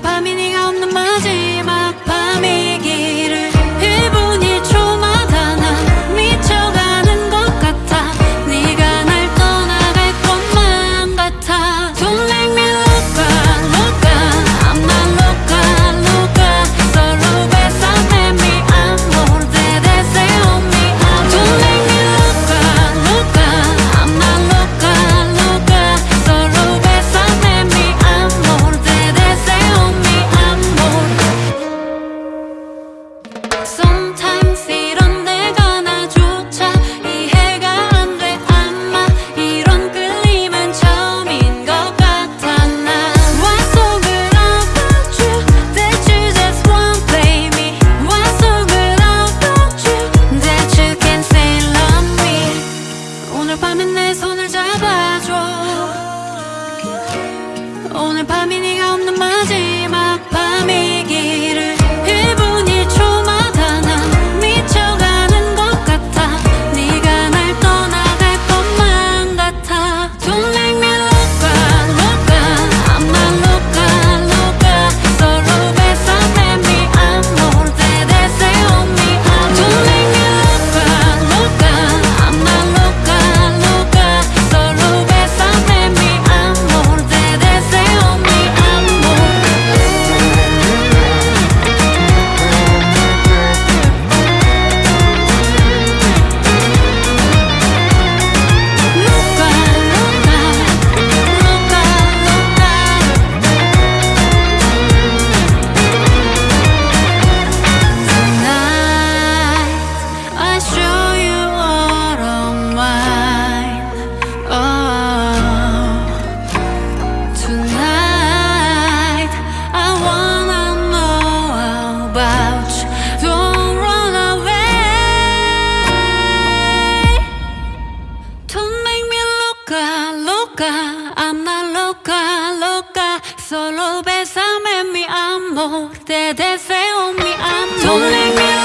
Pamining 마지막 밤이 loca, loca, anda loca, loca. Solo bésame mi amor, te deseo mi amor.